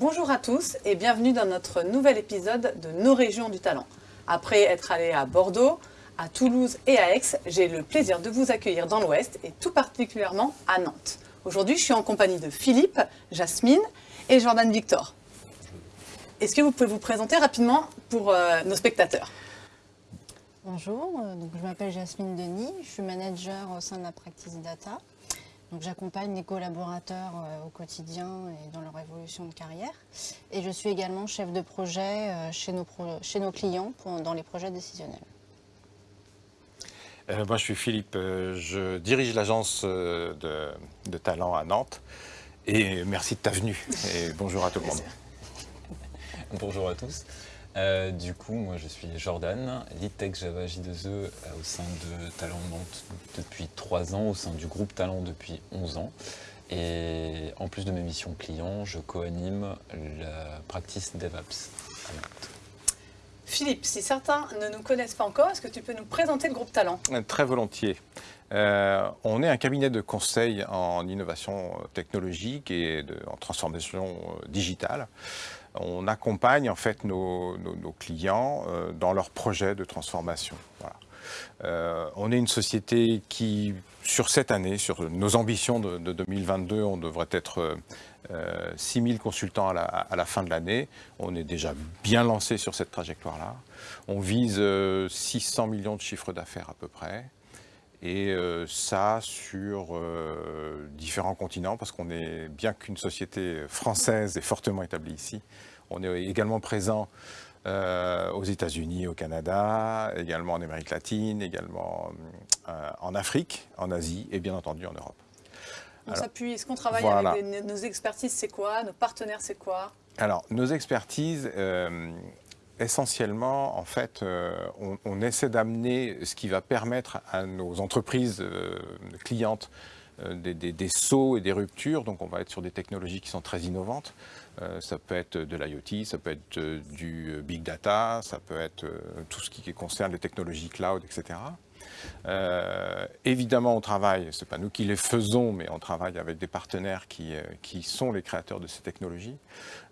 Bonjour à tous et bienvenue dans notre nouvel épisode de Nos régions du talent. Après être allé à Bordeaux, à Toulouse et à Aix, j'ai le plaisir de vous accueillir dans l'Ouest et tout particulièrement à Nantes. Aujourd'hui, je suis en compagnie de Philippe, Jasmine et Jordan Victor. Est-ce que vous pouvez vous présenter rapidement pour euh, nos spectateurs? Bonjour, euh, je m'appelle Jasmine Denis, je suis manager au sein de la Practice Data. Donc j'accompagne les collaborateurs euh, au quotidien et dans leur évolution de carrière. Et je suis également chef de projet euh, chez, nos pro- chez nos clients pour- dans les projets décisionnels. Euh, moi, je suis Philippe. je dirige l'agence de, de talent à Nantes. Et merci de ta venue. Et bonjour à tout le monde. Bonjour à tous. Euh, du coup, moi je suis Jordan, lead tech Java J2E euh, au sein de Talent Nantes depuis 3 ans, au sein du groupe Talent depuis 11 ans. Et en plus de mes missions clients, je co-anime la practice DevOps à Nantes. Philippe, si certains ne nous connaissent pas encore, est-ce que tu peux nous présenter le groupe Talent? Euh, Très volontiers. Euh, on est un cabinet de conseil en innovation technologique et de- en transformation euh, digitale. On accompagne en fait nos, clients euh, dans leurs projets de transformation. Euh, on est une société qui, sur cette année, sur nos ambitions de, de 2022, on devrait être euh, 6 000 consultants à la, à la fin de l'année. On est déjà bien lancé sur cette trajectoire-là. On vise euh, 600 millions de chiffres d'affaires à peu près. Et euh, ça sur euh, différents continents, parce qu'on est bien qu'une société française et fortement établie ici. On est également présent euh, aux États-Unis, au Canada, également en Amérique latine, également euh, en Afrique, en Asie et bien entendu en Europe. On s'appuie, est-ce qu'on travaille voilà. avec des- nos expertises, c'est quoi? Nos partenaires, c'est quoi? Alors, nos expertises, euh, essentiellement, en fait, euh, on, essaie d'amener ce qui va permettre à nos entreprises euh, clientes euh, des, des- sauts et des ruptures. Donc, on va être sur des technologies qui sont très innovantes. Ça peut être de l'IoT, ça peut être du big data, ça peut être tout ce qui concerne les technologies cloud, etc. Euh, évidemment, on travaille, ce n'est pas nous qui les faisons, mais on travaille avec des partenaires qui, euh, sont les créateurs de ces technologies.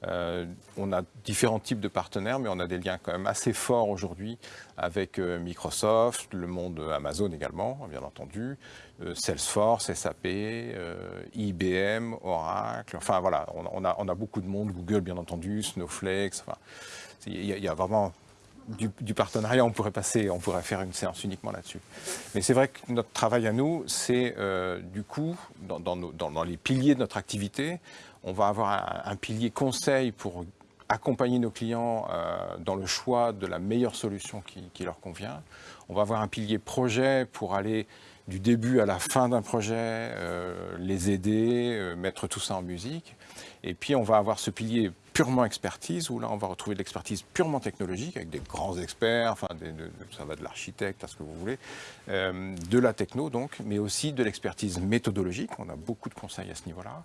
Euh, on a différents types de partenaires, mais on a des liens quand même assez forts aujourd'hui avec Microsoft, le monde Amazon également, bien entendu, Salesforce, SAP, IBM, Oracle, enfin voilà, on, a, beaucoup de monde, Google bien entendu, Snowflake, enfin, il y a vraiment du, partenariat, on pourrait passer, on pourrait faire une séance uniquement là-dessus. Mais c'est vrai que notre travail à nous, c'est euh, du coup, dans, les piliers de notre activité, on va avoir un, pilier conseil pour accompagner nos clients euh, dans le choix de la meilleure solution qui, leur convient. On va avoir un pilier projet pour aller du début à la fin d'un projet, euh, les aider, mettre tout ça en musique. Et puis on va avoir ce pilier purement expertise, où là on va retrouver de l'expertise purement technologique, avec des grands experts, enfin ça va de l'architecte à ce que vous voulez, euh, de la techno donc, mais aussi de l'expertise méthodologique, on a beaucoup de conseils à ce niveau-là,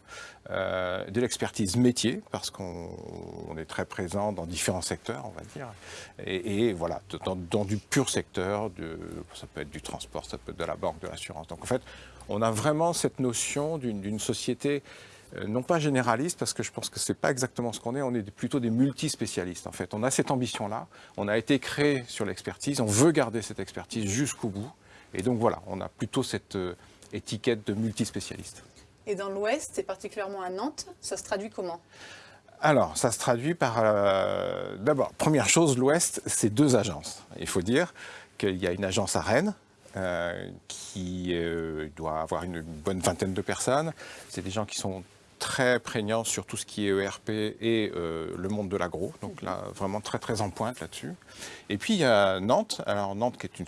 euh, de l'expertise métier, parce qu'on on est très présent dans différents secteurs, on va dire, et, voilà, dans, du pur secteur, ça peut être du transport, ça peut être de la banque, de l'assurance. Donc en fait, on a vraiment cette notion d'une société non pas généraliste, parce que je pense que ce n'est pas exactement ce qu'on est, on est plutôt des multispécialistes en fait. On a cette ambition-là, on a été créé sur l'expertise, on veut garder cette expertise jusqu'au bout, et donc voilà, on a plutôt cette euh, étiquette de multispécialiste. Et dans l'Ouest, et particulièrement à Nantes, ça se traduit comment? Alors, ça se traduit par... euh, D'abord, première chose, l'Ouest, c'est deux agences. Il faut dire qu'il y a une agence à Rennes, euh, qui euh, doit avoir une bonne vingtaine de personnes. C'est des gens qui sont très prégnants sur tout ce qui est ERP et euh, le monde de l'agro. Donc là, vraiment très très en pointe là-dessus. Et puis il y a Nantes. Alors Nantes qui est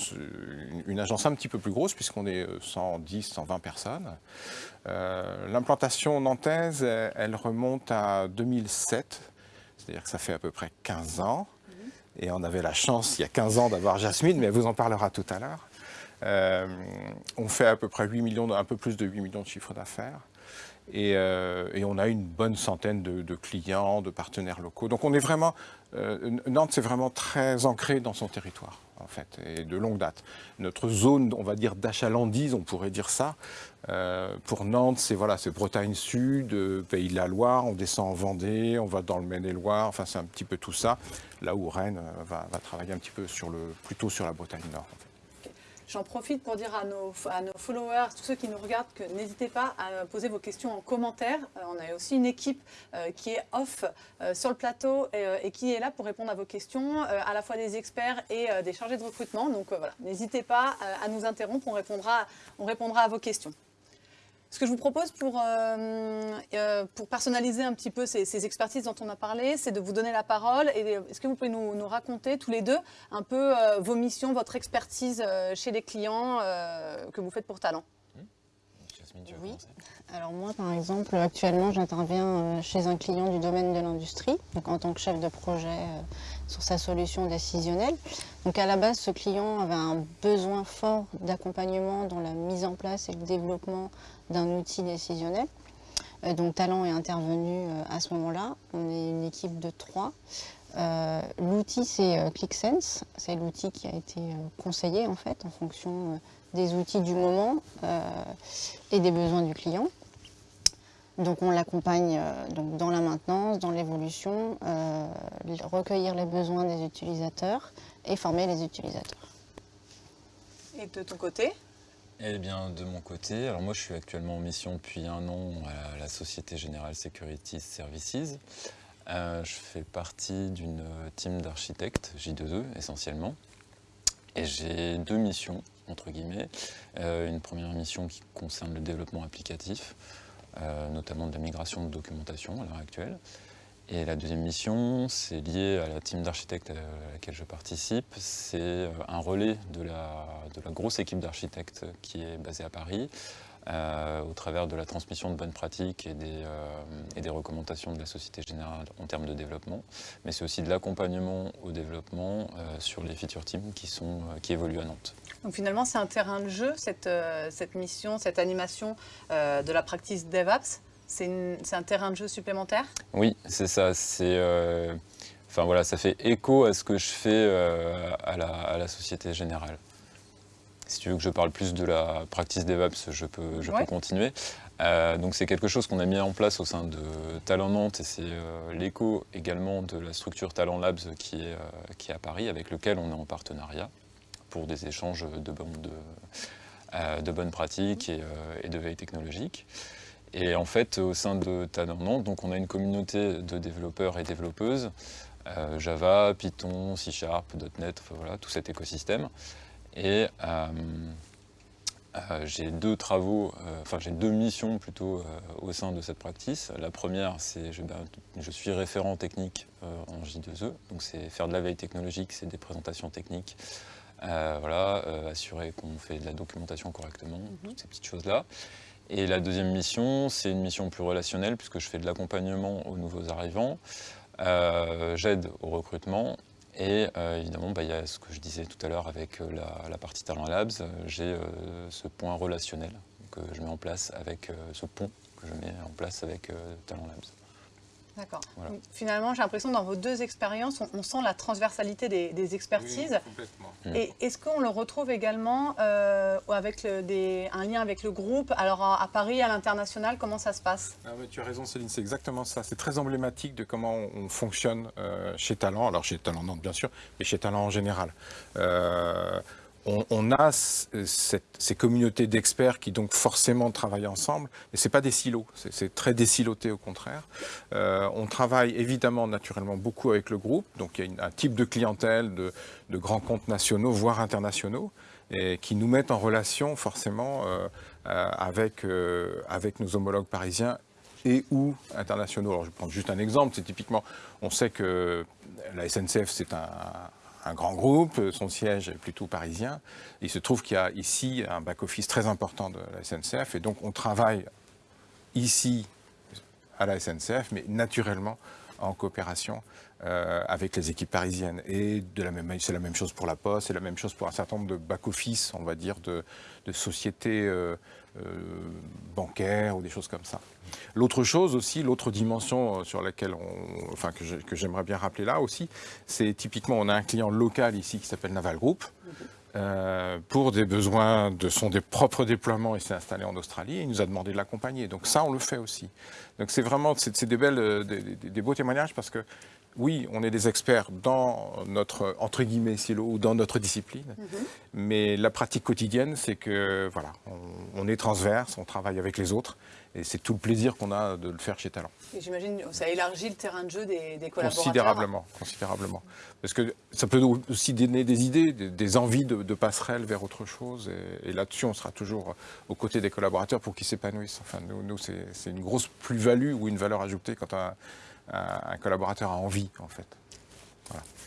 une, agence un petit peu plus grosse puisqu'on est euh, 110, 120 personnes. Euh, L'implantation nantaise, elle, remonte à 2007. C'est-à-dire que ça fait à peu près 15 ans. Et on avait la chance, il y a 15 ans, d'avoir Jasmine, mais elle vous en parlera tout à l'heure. Euh, on fait à peu près 8 millions, un peu plus de 8 millions de chiffres d'affaires. Et, euh, et on a une bonne centaine de, clients, de partenaires locaux. Donc on est vraiment, euh, Nantes, c'est vraiment très ancré dans son territoire, en fait, et de longue date. Notre zone, on va dire, d'achalandise, on pourrait dire ça, euh, pour Nantes, c'est voilà, Bretagne Sud, Pays de la Loire, on descend en Vendée, on va dans le Maine-et-Loire, enfin c'est un petit peu tout ça. Là où Rennes va, va travailler un petit peu sur le, plutôt sur la Bretagne Nord. J'en profite pour dire à nos, à followers, tous ceux qui nous regardent, que n'hésitez pas à poser vos questions en commentaire. Euh, on a aussi une équipe euh, qui est off euh, sur le plateau et, qui est là pour répondre à vos questions, à la fois des experts et des chargés de recrutement. Donc voilà, n'hésitez pas à nous interrompre, on répondra à vos questions. Ce que je vous propose pour, euh, euh, personnaliser un petit peu ces, expertises dont on a parlé, c'est de vous donner la parole. Est-ce que vous pouvez nous, raconter tous les deux un peu euh, vos missions, votre expertise chez les clients que vous faites pour Talent? Jasmine, tu veux Oui. commencer Alors moi, par exemple, actuellement, j'interviens euh, chez un client du domaine de l'industrie, donc en tant que chef de projet euh, sur sa solution décisionnelle. Donc à la base, ce client avait un besoin fort d'accompagnement dans la mise en place et le développement d'un outil décisionnel. Euh, Donc Talent est intervenu à ce moment-là. On est une équipe de trois. Euh, l'outil c'est ClickSense, c'est l'outil qui a été conseillé en fait en fonction des outils du moment euh, et des besoins du client. Donc on l'accompagne euh, donc dans la maintenance, dans l'évolution, euh, recueillir les besoins des utilisateurs et former les utilisateurs. Et de ton côté? Eh bien, de mon côté, alors moi je suis actuellement en mission depuis un an à la Société Générale Security Services. Euh, je fais partie d'une team d'architectes, J2E essentiellement. Et j'ai deux missions, entre guillemets. Euh, une première mission qui concerne le développement applicatif, euh, notamment de la migration de documentation à l'heure actuelle. Et la deuxième mission, c'est lié à la team d'architectes à laquelle je participe. C'est euh, un relais de la, grosse équipe d'architectes qui est basée à Paris, au travers de la transmission de bonnes pratiques et des, recommandations de la Société Générale en termes de développement. Mais c'est aussi de l'accompagnement au développement sur les feature teams qui évoluent à Nantes. Donc finalement, c'est un terrain de jeu, cette, euh, cette mission, cette animation euh, de la practice DevApps. C'est un terrain de jeu supplémentaire? Oui, c'est ça. C'est, euh, enfin voilà, ça fait écho à ce que je fais euh, à, la, à la Société Générale. Si tu veux que je parle plus de la practice DevApps, je peux, je Ouais. peux continuer. Euh, donc c'est quelque chose qu'on a mis en place au sein de Talent Nantes et c'est euh, l'écho également de la structure Talent Labs qui est, euh, qui est à Paris avec lequel on est en partenariat pour des échanges de, bonnes- euh, pratiques et, euh, de veille technologique. Et en fait, au sein de Talent Nantes, donc on a une communauté de développeurs et développeuses, euh, Java, Python, C Sharp, .NET, voilà, tout cet écosystème. Et j'ai deux travaux, enfin j'ai deux missions plutôt au sein de cette practice. La première, c'est je, ben, je suis référent technique en J2E, donc c'est faire de la veille technologique, c'est des présentations techniques, euh, voilà, euh, assurer qu'on fait de la documentation correctement, toutes ces petites choses-là. Et la deuxième mission, c'est une mission plus relationnelle puisque je fais de l'accompagnement aux nouveaux arrivants, euh, j'aide au recrutement et évidemment, bah, il y a ce que je disais tout à l'heure avec la, la partie Talent Labs, j'ai ce point relationnel que je mets en place avec ce pont que je mets en place avec Talent Labs. D'accord. Voilà. Finalement, j'ai l'impression dans vos deux expériences, on, on sent la transversalité des, des expertises. complètement. Mm. Et est-ce qu'on le retrouve également euh, avec le- des- un lien avec le groupe? Alors à, à Paris, à l'international, comment ça se passe? Ah, mais tu as raison Céline, c'est exactement ça. C'est très emblématique de comment on, on fonctionne euh, chez Talent, alors chez Talent Nantes bien sûr, mais chez Talent en général. Euh, on, a ces communautés d'experts qui donc forcément travaillent ensemble, mais c'est pas des silos, c'est- très désiloté au contraire. Euh, on travaille évidemment naturellement beaucoup avec le groupe, donc il y a un type de clientèle de, grands comptes nationaux, voire internationaux, et qui nous mettent en relation forcément euh, euh, avec, avec nos homologues parisiens et ou internationaux. Alors je vais prendre juste un exemple, c'est typiquement, on sait que la SNCF c'est un, un grand groupe, son siège est plutôt parisien. Il se trouve qu'il y a ici un back-office très important de la SNCF et donc on travaille ici à la SNCF, mais naturellement en coopération euh, avec les équipes parisiennes. Et c'est la même chose pour la Poste, c'est la même chose pour un certain nombre de back-office, on va dire, de, de sociétés euh, bancaires ou des choses comme ça. L'autre chose aussi, l'autre dimension sur laquelle on, enfin, que j'aimerais bien rappeler là aussi, c'est typiquement on a un client local ici qui s'appelle Naval Group. Euh, pour des besoins de son des propres déploiements, il s'est installé en Australie et il nous a demandé de l'accompagner. Donc ça, on le fait aussi. Donc c'est vraiment c'est des belles, euh, des, beaux témoignages parce que oui, on est des experts dans notre entre guillemets silo ou dans notre discipline, mhm. mais la pratique quotidienne, c'est que voilà, on, est transverse, on travaille avec les autres et c'est tout le plaisir qu'on a de le faire chez Talent. J'imagine que ça élargit le terrain de jeu des, collaborateurs. Considérablement, considérablement. Parce que ça peut aussi donner des idées, des, envies de, de, passerelle vers autre chose. Et, là-dessus, on sera toujours aux côtés des collaborateurs pour qu'ils s'épanouissent. Enfin, nous, nous c'est une grosse plus-value ou une valeur ajoutée quand un, un, collaborateur a envie, en fait.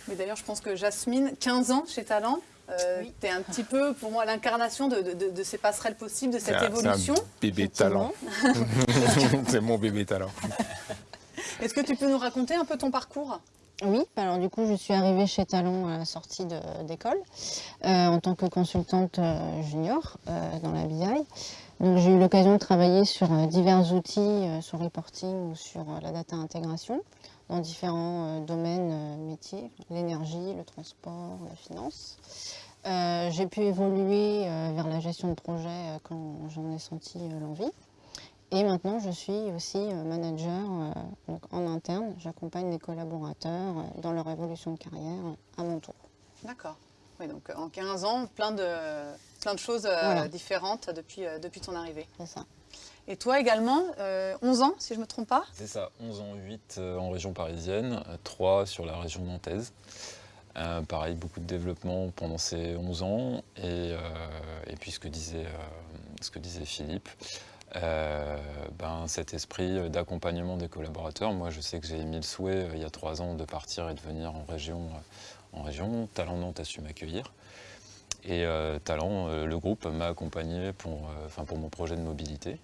Mais d'ailleurs, je pense que Jasmine, 15 ans chez Talent, euh, tu es un petit peu, pour moi, l'incarnation de, ces passerelles possibles, de cette évolution. Un bébé talent. c'est mon bébé talent. Est-ce que tu peux nous raconter un peu ton parcours? Oui, alors du coup, je suis arrivée chez Talon à la sortie d'école euh, en tant que consultante euh, junior dans la BI. Donc j'ai eu l'occasion de travailler sur divers outils, sur reporting ou sur la data intégration dans différents domaines métiers, l'énergie, le transport, la finance. Euh, j'ai pu évoluer euh, vers la gestion de projet euh, quand j'en ai senti l'envie. Et maintenant, je suis aussi manager en interne. J'accompagne les collaborateurs dans leur évolution de carrière à mon tour. D'accord. Oui, donc en 15 ans, plein de, plein de choses différentes depuis, depuis ton arrivée. C'est ça. Et toi également, 11 ans, si je ne me trompe pas? C'est ça, 11 ans, 8 en région parisienne, 3 sur la région nantaise. Euh, pareil, beaucoup de développement pendant ces 11 ans. Et, euh, et puis ce que disait, euh, ce que disait Philippe, ben, cet esprit d'accompagnement des collaborateurs. Moi, je sais que j'ai émis le souhait il y a trois ans de partir et de venir en région. en région. Talent Nantes a su m'accueillir. Et Talent, le groupe, m'a accompagné pour, pour mon projet de mobilité.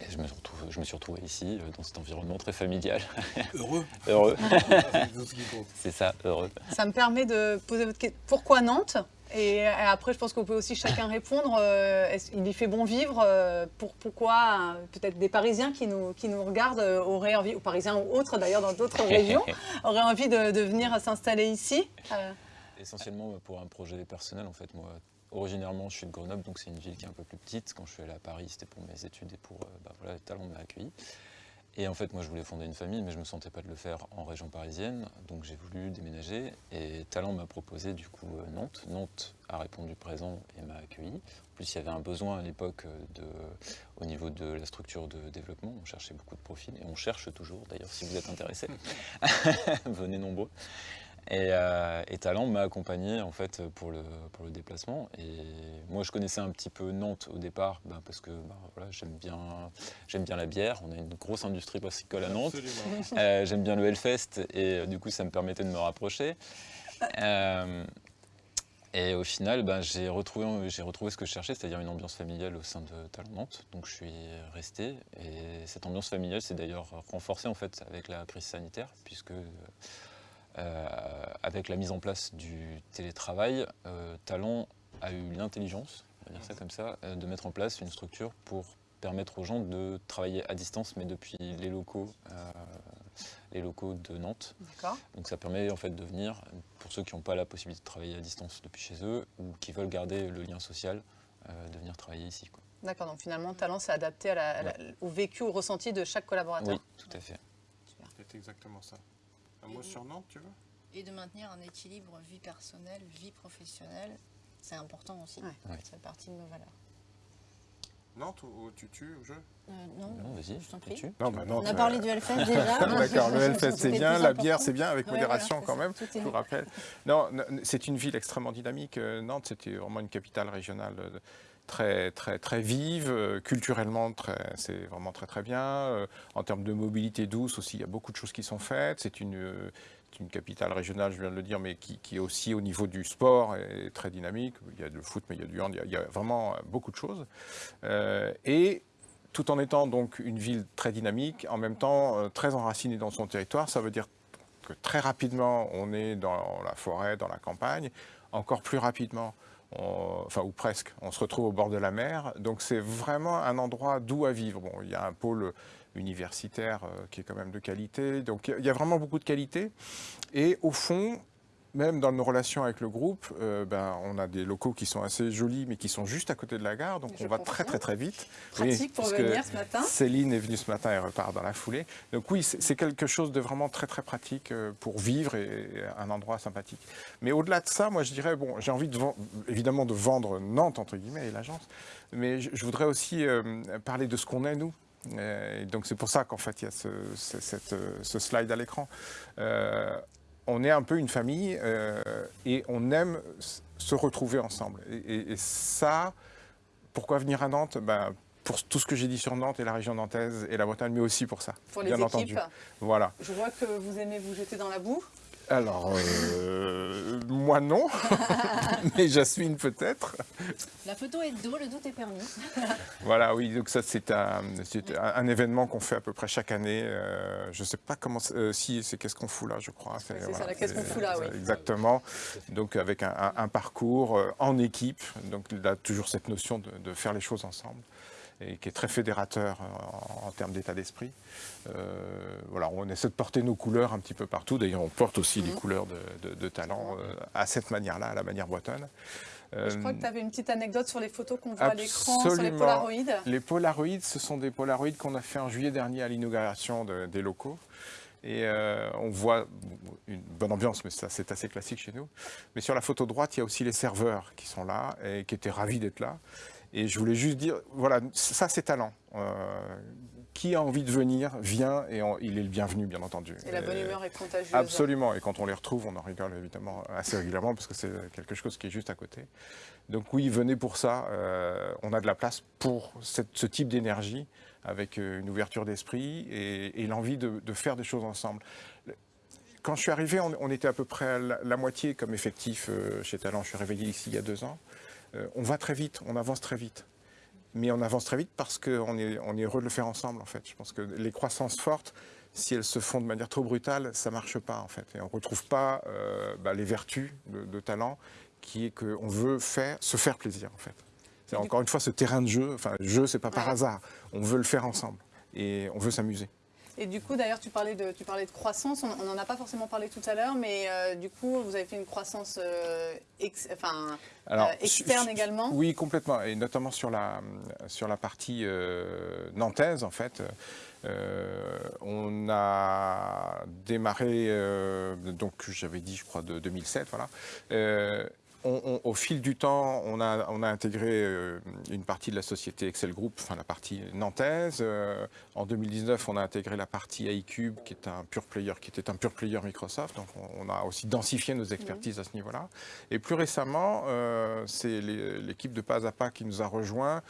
Et je me, retrouve, je me suis retrouvé ici, euh, dans cet environnement très familial. Heureux. heureux. C'est ça, heureux. Ça me permet de poser votre question. Pourquoi Nantes? Et après, je pense qu'on peut aussi chacun répondre. Euh, il y fait bon vivre pour, Pourquoi peut-être des Parisiens qui nous, qui nous regardent euh, auraient envie, ou Parisiens ou autres d'ailleurs dans d'autres régions, auraient envie de, de venir s'installer ici Essentiellement pour un projet personnel, en fait. Moi, Originairement, je suis de Grenoble, donc c'est une ville qui est un peu plus petite. Quand je suis allé à Paris, c'était pour mes études et pour euh, bah, voilà, les talents m'a accueilli. Et en fait, moi, je voulais fonder une famille, mais je ne me sentais pas de le faire en région parisienne, donc j'ai voulu déménager. Et Talent m'a proposé du coup euh, Nantes. Nantes a répondu présent et m'a accueilli. En plus, il y avait un besoin à l'époque euh, au niveau de la structure de développement. On cherchait beaucoup de profils et on cherche toujours. D'ailleurs, si vous êtes intéressés, venez nombreux. Euh, et, Talent m'a accompagné en fait pour le, pour le déplacement. Et moi, je connaissais un petit peu Nantes au départ, ben, parce que ben, voilà, j'aime bien, bien la bière. On a une grosse industrie brassicole à Nantes. Euh, j'aime bien le Hellfest et euh, du coup, ça me permettait de me rapprocher. et au final, ben, j'ai retrouvé, retrouvé ce que je cherchais, c'est-à-dire une ambiance familiale au sein de Talent Nantes. Donc je suis resté. Et cette ambiance familiale s'est d'ailleurs renforcée en fait avec la crise sanitaire, puisque euh, avec la mise en place du télétravail, euh, Talent a eu l'intelligence, on va dire ça comme ça, euh, de mettre en place une structure pour permettre aux gens de travailler à distance, mais depuis les locaux, les locaux de Nantes. Donc ça permet en fait de venir, pour ceux qui n'ont pas la possibilité de travailler à distance depuis chez eux, ou qui veulent garder le lien social, de venir travailler ici. D'accord, donc finalement, Talent s'est adapté au vécu, au ressenti de chaque collaborateur. Oui, tout à fait. C'est exactement ça. Un mot sur Nantes, tu veux Et de maintenir un équilibre vie personnelle, vie professionnelle, c'est important aussi. Ouais. Ça fait partie de nos valeurs. Nantes ou, tu tues au jeu euh, Non, non vas-y, je t'en prie. Non, bah On a parlé du Hellfest déjà. D'accord, le Hellfest c'est bien, la bière c'est bien, avec modération quand même, je vous rappelle. Non, c'est une ville extrêmement dynamique. Euh, Nantes, c'était vraiment une capitale régionale euh, très, très, très vive, euh, culturellement c'est vraiment très très bien. Euh, en termes de mobilité douce aussi, il y a beaucoup de choses qui sont faites. C'est une, euh, capitale régionale, je viens de le dire, mais qui, qui, est aussi au niveau du sport est très dynamique. Il y a du foot, mais il y a du hand, il y a, vraiment beaucoup de choses. et tout en étant donc une ville très dynamique, en même temps très enracinée dans son territoire, ça veut dire que très rapidement on est dans la forêt, dans la campagne, encore plus rapidement enfin ou presque, on se retrouve au bord de la mer. Donc c'est vraiment un endroit doux à vivre. Bon, il y a un pôle universitaire qui est quand même de qualité. Donc il y a vraiment beaucoup de qualité. Et au fond, même dans nos relations avec le groupe, euh, ben, on a des locaux qui sont assez jolis, mais qui sont juste à côté de la gare, donc on va très très très vite. Pratique pour venir ce matin. Céline est venue ce matin et repart dans la foulée. Donc oui, c'est quelque chose de vraiment très très pratique euh, pour vivre et, un endroit sympathique. Mais au-delà de ça, moi je dirais, bon, j'ai envie de évidemment de vendre Nantes, entre guillemets, et l'agence, mais je, voudrais aussi euh, parler de ce qu'on est, nous. Et donc c'est pour ça qu'en fait il y a ce, ce slide à l'écran on est un peu une famille euh, et on aime se retrouver ensemble. Et, ça, pourquoi venir à Nantes? Ben, Pour tout ce que j'ai dit sur Nantes et la région nantaise et la Bretagne, mais aussi pour ça. Pour les bien équipes. entendu. Voilà. Je vois que vous aimez vous jeter dans la boue. Alors, euh, moi non, mais Jasmine peut-être. La photo est de dos, le doute est permis. voilà, oui, donc ça c'est un, un, événement qu'on fait à peu près chaque année. Euh, je ne sais pas comment, euh, si c'est qu'est-ce qu'on fout là, je crois. C'est ça, la qu'est-ce qu'on fout là, oui. Exactement, donc avec un, parcours en équipe, donc il a toujours cette notion de faire les choses ensemble et qui est très fédérateur en, termes d'état d'esprit. Euh, voilà, on essaie de porter nos couleurs un petit peu partout. D'ailleurs, on porte aussi les mhm. couleurs de, talent euh, à cette manière-là, à la manière bretonne. je crois que tu avais une petite anecdote sur les photos qu'on voit à l'écran, sur les Polaroids. Les Polaroids, ce sont des Polaroids qu'on a fait en juillet dernier à l'inauguration des locaux. Et euh, on voit une bonne ambiance, mais ça c'est assez classique chez nous. Mais sur la photo droite, il y a aussi les serveurs qui sont là et qui étaient ravis d'être là. Et je voulais juste dire, voilà, ça c'est talent. Euh, qui a envie de venir, vient et il est le bienvenu, bien entendu. Et la bonne humeur est contagieuse. Absolument, et quand on les retrouve, on en rigole évidemment assez régulièrement parce que c'est quelque chose qui est juste à côté. Donc oui, venez pour ça, euh, on a de la place pour ce type d'énergie avec euh, une ouverture d'esprit et, l'envie de, faire des choses ensemble. Quand je suis arrivé, on, était à peu près la, la moitié comme effectif chez Talent. Je suis réveillé ici il y a deux ans. Euh, on va très vite, on avance très vite. Mais on avance très vite parce qu'on est, on est heureux de le faire ensemble, en fait. Je pense que les croissances fortes, si elles se font de manière trop brutale, ça ne marche pas, en fait. Et on ne retrouve pas euh, bah, les vertus de, talent qui est qu'on veut faire, se faire plaisir, en fait. C'est encore une fois ce terrain de jeu, enfin, jeu, c'est pas par hasard. On veut le faire ensemble et on veut s'amuser. Et du coup, d'ailleurs, tu, parlais de, tu parlais de croissance, on n'en a pas forcément parlé tout à l'heure, mais euh, du coup, vous avez fait une croissance euh, enfin, euh, externe également Oui, complètement, et notamment sur la, sur la partie nantaise, en fait. on a démarré, donc j'avais dit, je crois, de 2007, voilà au fil du temps, on a, intégré euh, une partie de la société Excel Group, enfin la partie nantaise. Euh, en 2019, on a intégré la partie iCube, qui est un pure player, qui était un pure player Microsoft. Donc, on, a aussi densifié nos expertises à ce niveau-là. Et plus récemment, euh, c'est l'équipe de Pas à Pas qui nous a rejoints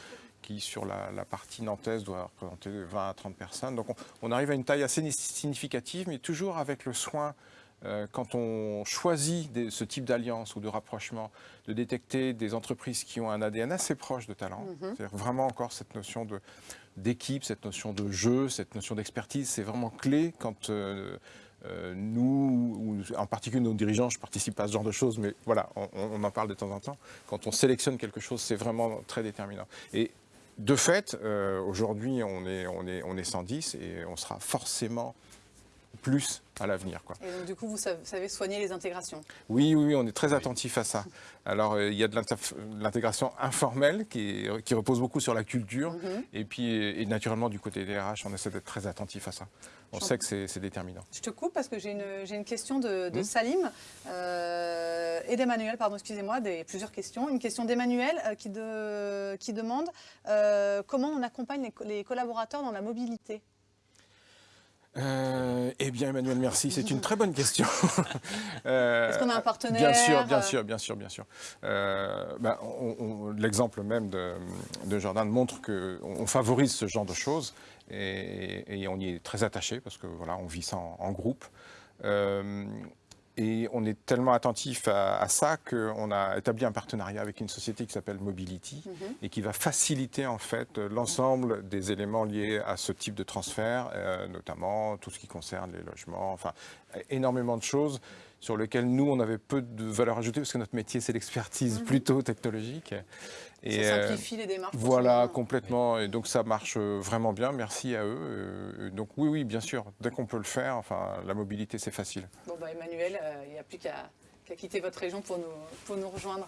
qui sur la, partie nantaise doit représenter 20 à 30 personnes. Donc on arrive à une taille assez significative, mais toujours avec le soin quand on choisit ce type d'alliance ou de rapprochement, de détecter des entreprises qui ont un ADN assez proche de talent, mhm. c'est-à-dire vraiment encore cette notion d'équipe, cette notion de jeu, cette notion d'expertise, c'est vraiment clé quand euh, euh, nous, ou en particulier nos dirigeants, je participe à ce genre de choses, mais voilà, on, en parle de temps en temps, quand on sélectionne quelque chose, c'est vraiment très déterminant. Et de fait, aujourd'hui, on est, on, est, on est 110 et on sera forcément plus à l'avenir. Et donc du coup, vous savez soigner les intégrations Oui, oui, on est très attentif à ça. Alors, euh, il y a de l'intégration informelle qui, qui, repose beaucoup sur la culture. Mhm. Et puis, et naturellement, du côté des RH, on essaie d'être très attentif à ça. On sait que c'est déterminant. Je te coupe parce que j'ai une, une, question de, mhm. Salim euh, et d'Emmanuel, pardon, excusez-moi, plusieurs questions. Une question d'Emmanuel euh, qui, de, qui, demande comment on accompagne les collaborateurs dans la mobilité? Euh, eh bien, Emmanuel, merci. C'est une très bonne question. Euh, Est-ce qu'on a un partenaire Bien sûr, bien sûr, bien sûr, bien sûr. Euh, ben, L'exemple même de, Jordan montre qu'on favorise ce genre de choses et, on y est très attaché parce que voilà, on vit ça en, groupe. Et on est tellement attentif à, ça qu'on a établi un partenariat avec une société qui s'appelle Mobility mhm. et qui va faciliter en fait l'ensemble des éléments liés à ce type de transfert, euh, notamment tout ce qui concerne les logements, enfin énormément de choses sur lesquels nous, on avait peu de valeur ajoutée, parce que notre métier, c'est l'expertise Mhm. plutôt technologique. Ça euh, simplifie les démarches. voilà, complètement. Et donc ça marche euh, vraiment bien. Merci à eux. Euh, Donc oui, oui, bien sûr. Dès qu'on peut le faire, enfin, la mobilité, c'est facile. Bon, bah, Emmanuel, euh, il n'y a plus qu'à qu'à quitter votre région pour nous, pour nous rejoindre.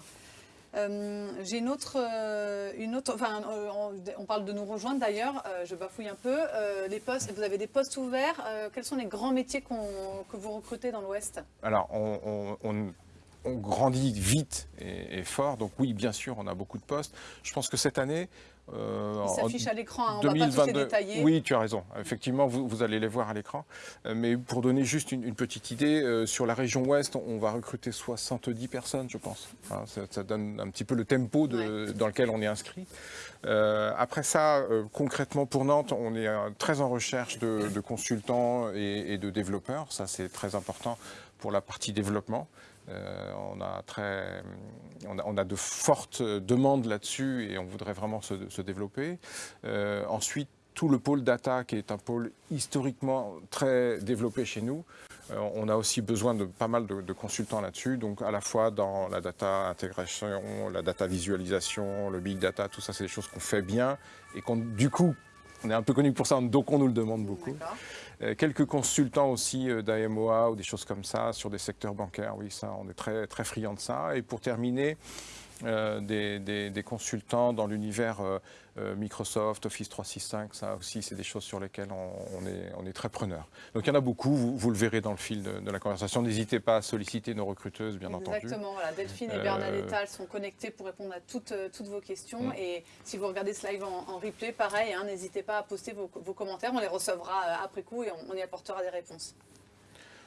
Euh, J'ai une autre, euh, une autre enfin, euh, on, on parle de nous rejoindre d'ailleurs, euh, je bafouille un peu. Euh, les postes, vous avez des postes ouverts. euh, quels sont les grands métiers qu'on- que vous recrutez dans l'Ouest? Alors, on, on- on- on grandit vite et, et fort. Donc oui, bien sûr, on a beaucoup de postes. Je pense que cette année... euh, Ils s'affichent à l'écran, hein, on ne va pas tous les détailler. Oui, tu as raison. Effectivement, vous, vous allez les voir à l'écran. Euh, mais pour donner juste une, une petite idée, euh, sur la région ouest, on, on va recruter 70 personnes, je pense. Hein, ça, ça donne un petit peu le tempo de- dans lequel on est inscrit. Euh, après ça, concrètement pour Nantes, on est très en recherche de, de consultants et, et de développeurs. Ça, c'est très important pour la partie développement. Euh, on, a très, on, a, de fortes demandes là-dessus et on voudrait vraiment se, se développer. Euh, ensuite, tout le pôle data, qui est un pôle historiquement très développé chez nous, euh, on a aussi besoin de pas mal de, de consultants là-dessus, donc à la fois dans la data intégration, la data visualisation, le big data, tout ça, c'est des choses qu'on fait bien et qu'on, du coup, on est un peu connu pour ça, donc on nous le demande beaucoup. Euh, quelques consultants aussi euh, d'AMOA ou des choses comme ça sur des secteurs bancaires, oui, ça, on est très, très friands de ça. Et pour terminer, des, des- des consultants dans l'univers euh, euh, Microsoft, Office 365, ça aussi, c'est des choses sur lesquelles on, on est, on est très preneur. Donc il y en a beaucoup, vous, vous le verrez dans le fil de, de la conversation. N'hésitez pas à solliciter nos recruteuses, bien entendu. Exactement, voilà. Delphine et Euh, Bernadetta elles sont connectées pour répondre à toutes, euh, toutes vos questions. Mm. Et si vous regardez ce live en, en replay, pareil, hein, n'hésitez pas à poster vos, vos commentaires, on les recevra euh, après coup et on, on y apportera des réponses.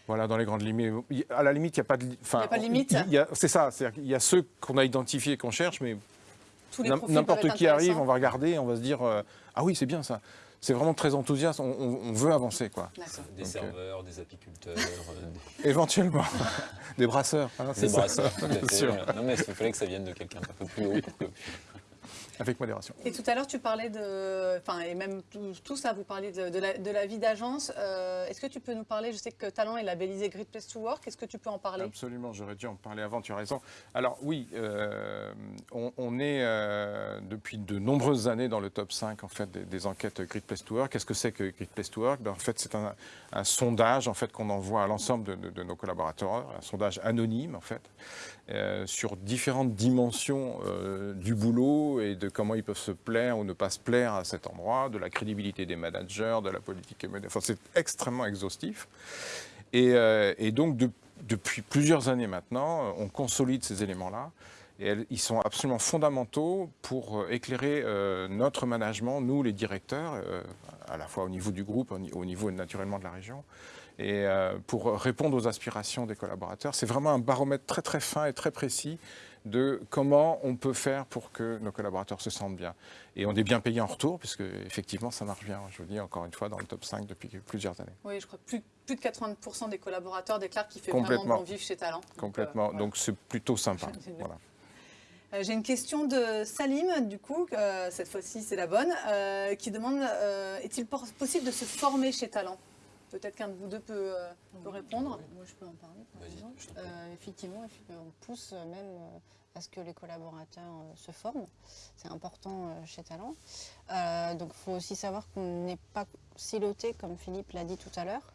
Voilà, dans les grandes limites. Il- À la limite, il n'y a pas de, enfin, Il y a pas de limite C'est ça, c'est-à-dire qu'il y a ceux qu'on a identifiés et qu'on cherche, mais N'importe qui arrive, on va regarder, on va se dire euh, ah oui c'est bien ça. C'est vraiment très enthousiaste. On, on- on veut avancer quoi. Des Donc, euh, serveurs, des apiculteurs, euh, Éventuellement des brasseurs. hein, des, brasseurs. tout à fait, sûr. Non mais il fallait que ça vienne de quelqu'un d'un peu plus haut pour que Avec modération. Et tout à l'heure, tu parlais de. Enfin, et même tout, tout ça, vous parliez de, de la, de la vie d'agence. Euh, Est-ce que tu peux nous parler Je sais que Talent est labellisé Great Place to Work. Est-ce que tu peux en parler? Absolument, j'aurais dû en parler avant, tu as raison. Alors oui, euh, on, on est euh, depuis de nombreuses années dans le top 5 en fait, des, des enquêtes Great Place to Work. Qu'est-ce que c'est que Great Place to Work? Ben, En fait, c'est un, un sondage en fait, qu'on envoie à l'ensemble de nos collaborateurs, un sondage anonyme en fait, euh, sur différentes dimensions euh, du boulot et de comment ils peuvent se plaire ou ne pas se plaire à cet endroit, de la crédibilité des managers, de la politique. Enfin, c'est extrêmement exhaustif. Et, euh, donc, de- depuis plusieurs années maintenant, on consolide ces éléments-là. Et ils sont absolument fondamentaux pour éclairer notre management, nous les directeurs, à la fois au niveau du groupe, au niveau naturellement de la région, et euh, pour répondre aux aspirations des collaborateurs. C'est vraiment un baromètre très très fin et très précis de comment on peut faire pour que nos collaborateurs se sentent bien. Et on est bien payé en retour, puisque effectivement ça marche bien, je vous dis encore une fois, dans le top 5 depuis plusieurs années. Oui, je crois que plus, plus de 80% des collaborateurs déclarent qu'il fait vraiment bon vivre chez Talent. Donc, Complètement, euh, voilà. donc c'est plutôt sympa. Voilà. Euh, J'ai une question de Salim, du coup, euh, cette fois-ci c'est la bonne, qui demande est-il possible de se former chez Talent? Peut-être qu'un de vous deux peut, euh, peut répondre. Moi, je peux en parler, par exemple. Euh, effectivement, eff- on pousse euh, même euh, à ce que les collaborateurs euh, se forment. C'est important euh, chez Talent. Euh, donc, il faut aussi savoir qu'on n'est pas siloté, comme Philippe l'a dit tout à l'heure.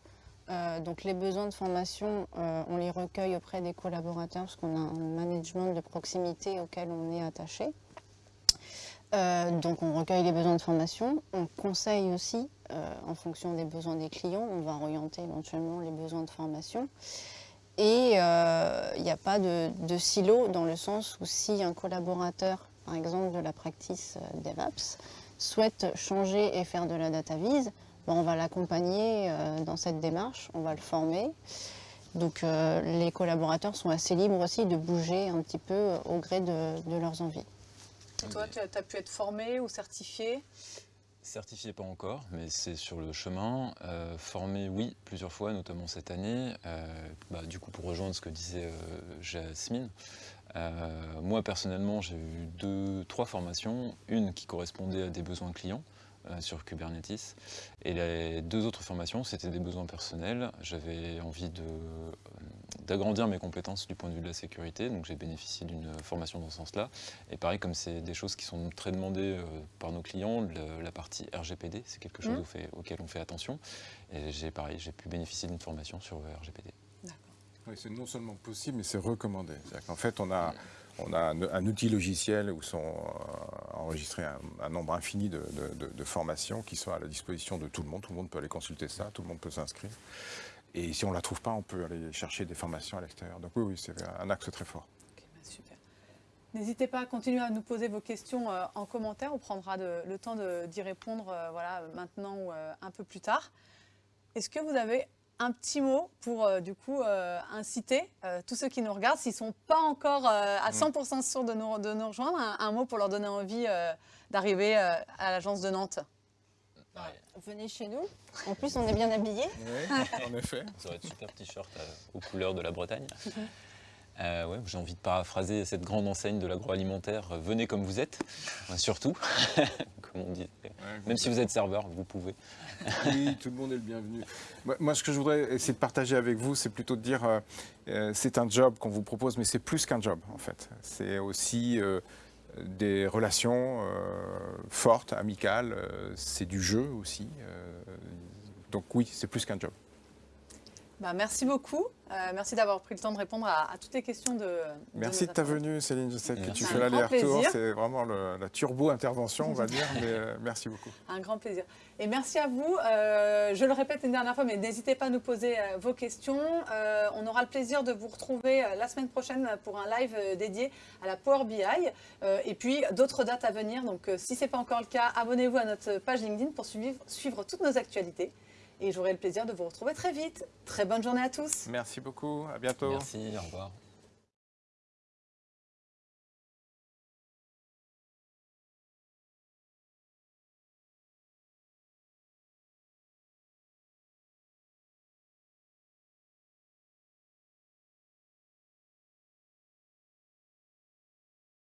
Euh, donc, les besoins de formation, euh, on les recueille auprès des collaborateurs parce qu'on a un management de proximité auquel on est attaché. Euh, donc on recueille les besoins de formation, on conseille aussi euh, en fonction des besoins des clients, on va orienter éventuellement les besoins de formation. Et euh, il n'y a pas de, silo dans le sens où si un collaborateur, par exemple de la practice euh, DevApps, souhaite changer et faire de la data vise, ben, on va l'accompagner euh, dans cette démarche, on va le former. Donc euh, les collaborateurs sont assez libres aussi de bouger un petit peu euh, au gré de leurs envies. Et toi, tu as, pu être formé ou certifié? Certifié pas encore, mais c'est sur le chemin. Euh, formé, oui, plusieurs fois, notamment cette année. Euh, bah, du coup, pour rejoindre ce que disait euh, Jasmine, moi personnellement, j'ai eu deux, trois formations. Une qui correspondait à des besoins clients sur Kubernetes, et les deux autres formations, c'était des besoins personnels. J'avais envie de, d'agrandir mes compétences du point de vue de la sécurité. Donc j'ai bénéficié d'une formation dans ce sens-là. Et pareil, comme c'est des choses qui sont très demandées euh, par nos clients, le- la partie RGPD, c'est quelque chose au fait- auquel on fait attention. Et j'ai pareil, j'ai pu bénéficier d'une formation sur le RGPD. Oui, c'est non seulement possible, mais c'est recommandé. C'est-à-dire qu'en fait, on a, on a un, un outil logiciel où sont euh, enregistrés un, un nombre infini de, de- de- de formations qui sont à la disposition de tout le monde. Tout le monde peut aller consulter ça, tout le monde peut s'inscrire. Et si on ne la trouve pas, on peut aller chercher des formations à l'extérieur. Donc oui, oui, c'est un axe très fort. Bah, super. N'hésitez pas à continuer à nous poser vos questions euh, en commentaire. On prendra de- le temps d'y répondre euh, voilà, maintenant ou euh, un peu plus tard. Est-ce que vous avez un petit mot pour du coup inciter tous ceux qui nous regardent, s'ils ne sont pas encore à 100% sûrs de nous, de nous rejoindre, un, un mot pour leur donner envie d'arriver à l'agence de Nantes? Venez chez nous. En plus, on est bien habillés. Oui, en effet. Ça aurait être super t-shirt euh, aux couleurs de la Bretagne. Euh, ouais, J'ai envie de paraphraser cette grande enseigne de l'agroalimentaire. euh, Venez comme vous êtes, euh, surtout, comme on dit. Même si vous êtes serveur, vous pouvez. Oui, tout le monde est le bienvenu. Moi, moi, ce que je voudrais essayer de partager avec vous, c'est plutôt de dire, euh, euh, c'est un job qu'on vous propose, mais c'est plus qu'un job, en fait. C'est aussi euh, des relations euh, fortes, amicales. euh, c'est du jeu aussi. euh, donc oui, c'est plus qu'un job. Bah, Merci beaucoup. Euh, merci d'avoir pris le temps de répondre à, à toutes les questions de. Merci de ta venue, Céline. Je sais que Merci. tu fais l'aller-retour. C'est vraiment le- la turbo-intervention, on va dire. Mais euh, merci beaucoup. Un grand plaisir. Et merci à vous. Euh, je le répète une dernière fois, mais n'hésitez pas à nous poser euh, vos questions. Euh, on aura le plaisir de vous retrouver euh, la semaine prochaine pour un live euh, dédié à la Power BI. Euh, et puis d'autres dates à venir. Donc euh, si ce n'est pas encore le cas, abonnez-vous à notre page LinkedIn pour suivre, suivre toutes nos actualités. Et j'aurai le plaisir de vous retrouver très vite. Très bonne journée à tous. Merci beaucoup. À bientôt. Merci, au revoir.